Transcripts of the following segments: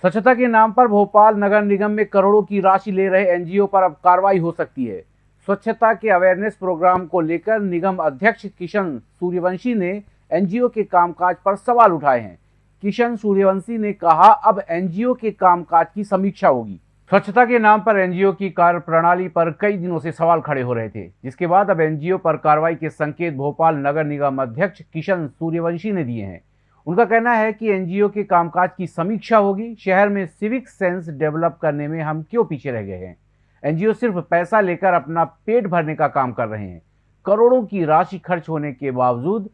स्वच्छता के नाम पर भोपाल नगर निगम में करोड़ों की राशि ले रहे एनजीओ पर अब कार्रवाई हो सकती है। स्वच्छता के अवेयरनेस प्रोग्राम को लेकर निगम अध्यक्ष किशन सूर्यवंशी ने एनजीओ के कामकाज पर सवाल उठाए हैं। किशन सूर्यवंशी ने कहा, अब एनजीओ के कामकाज की समीक्षा होगी। स्वच्छता के नाम पर एनजीओ की कार्य प्रणाली पर कई दिनों से सवाल खड़े हो रहे थे। जिसके बाद अब एनजीओ पर कार्रवाई के संकेत भोपाल नगर निगम अध्यक्ष किशन सूर्यवंशी ने दिए हैं। उनका कहना है कि एनजीओ के कामकाज की समीक्षा होगी। शहर में सिविक सेंस डेवलप करने में हम क्यों पीछे रह गए हैं? एनजीओ सिर्फ़ पैसा लेकर अपना पेट भरने का काम कर रहे हैं। करोड़ों की राशि खर्च होने के बावजूद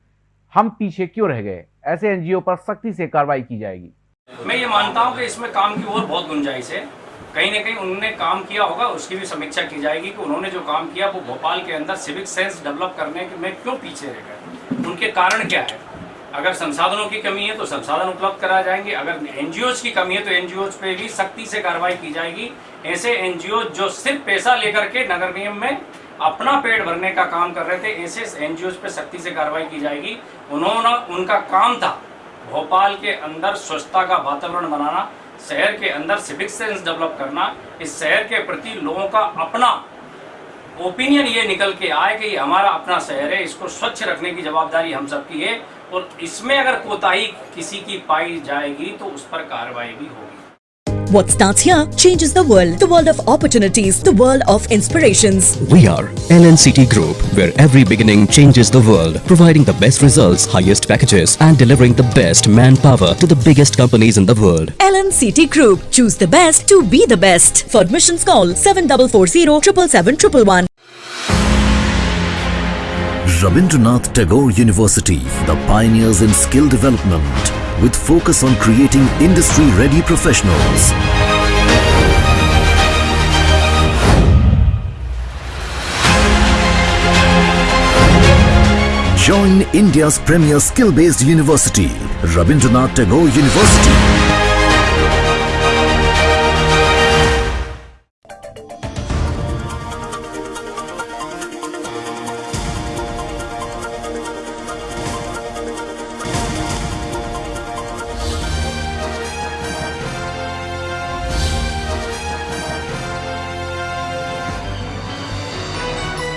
हम पीछे क्यों रह गए? ऐसे एनजीओ पर सख्ती से कार्रवाई की जाएगी। मैं ये मानता हूँ कि इसमें काम की और बहुत गुंजाइश है। कहीं ना कहीं उन्होंने काम किया होगा, उसकी भी समीक्षा की जाएगी कि उन्होंने जो काम किया वो भोपाल के अंदर सिविक सेंस डेवलप करने में क्यों पीछे रह गए उनके कारण क्या है? अगर संसाधनों की कमी है तो संसाधन उपलब्ध कराए जाएँगे। अगर एनजीओ की कमी है तो एनजीओ पे भी सख्ती से कार्रवाई की जाएगी। ऐसे एनजीओ जो सिर्फ़ पैसा लेकर के नगर निगम में अपना पेट भरने का काम कर रहे थे, ऐसे एनजीओ पे सख्ती से कार्रवाई की जाएगी। उन्होंने, उनका काम था भोपाल के अंदर स्वच्छता का वातावरण बनाना, शहर के अंदर सिविक सेंस डेवलप करना, इस शहर के प्रति लोगों का अपना ओपिनियन ये निकल के आए कि हमारा अपना शहर है, इसको स्वच्छ रखने की जवाबदारी हम सबकी है। और इसमें अगर कोताही किसी की पाई जाएगी तो उस पर कार्रवाई भी होगी What starts here changes the world. The world of opportunities, the world of inspirations. We are LNCT Group, where every beginning changes the world, providing the best results, highest packages, and delivering the best manpower to the biggest companies in the world. LNCT Group. Choose the best to be the best. For admissions call 7440 777 Rabindranath Tagore University, the pioneers in skill development, with focus on creating industry-ready professionals. Join India's premier skill-based university, Rabindranath Tagore University.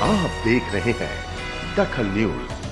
आप देख रहे हैं दखल news.